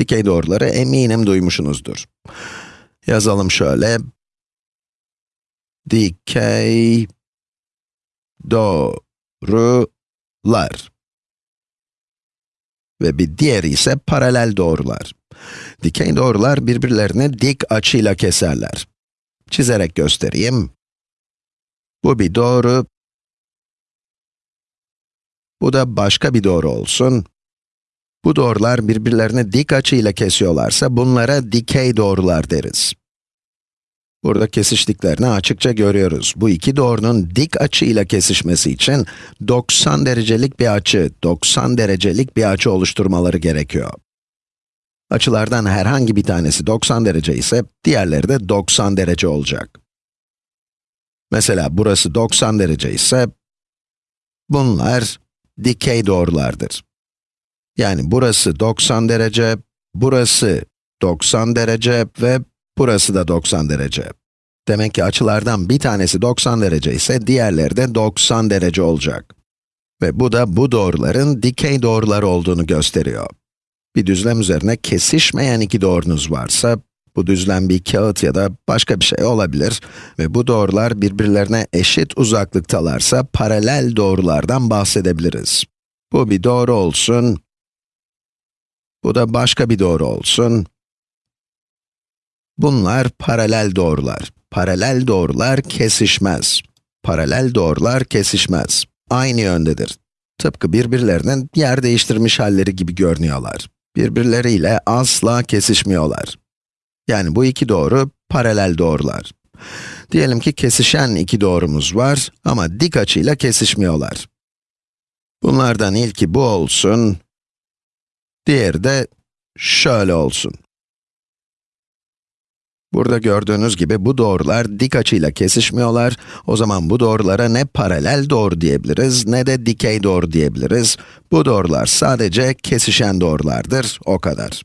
Dikey doğruları eminim duymuşsunuzdur. Yazalım şöyle. Dikey doğrular. Ve bir diğeri ise paralel doğrular. Dikey doğrular birbirlerini dik açıyla keserler. Çizerek göstereyim. Bu bir doğru. Bu da başka bir doğru olsun. Bu doğrular birbirlerini dik açıyla kesiyorlarsa bunlara dikey doğrular deriz. Burada kesiştiklerini açıkça görüyoruz. Bu iki doğrunun dik açıyla kesişmesi için 90 derecelik bir açı, 90 derecelik bir açı oluşturmaları gerekiyor. Açılardan herhangi bir tanesi 90 derece ise diğerleri de 90 derece olacak. Mesela burası 90 derece ise bunlar dikey doğrulardır. Yani burası 90 derece, burası 90 derece ve burası da 90 derece. Demek ki açılardan bir tanesi 90 derece ise diğerleri de 90 derece olacak. Ve bu da bu doğruların dikey doğrular olduğunu gösteriyor. Bir düzlem üzerine kesişmeyen iki doğrunuz varsa, bu düzlem bir kağıt ya da başka bir şey olabilir ve bu doğrular birbirlerine eşit uzaklıktalarsa paralel doğrulardan bahsedebiliriz. Bu bir doğru olsun, bu da başka bir doğru olsun. Bunlar paralel doğrular. Paralel doğrular kesişmez. Paralel doğrular kesişmez. Aynı yöndedir. Tıpkı birbirlerinin yer değiştirmiş halleri gibi görünüyorlar. Birbirleriyle asla kesişmiyorlar. Yani bu iki doğru paralel doğrular. Diyelim ki kesişen iki doğrumuz var ama dik açıyla kesişmiyorlar. Bunlardan ilki bu olsun, diğeri de şöyle olsun. Burada gördüğünüz gibi bu doğrular dik açıyla kesişmiyorlar. O zaman bu doğrulara ne paralel doğru diyebiliriz, ne de dikey doğru diyebiliriz. Bu doğrular sadece kesişen doğrulardır, o kadar.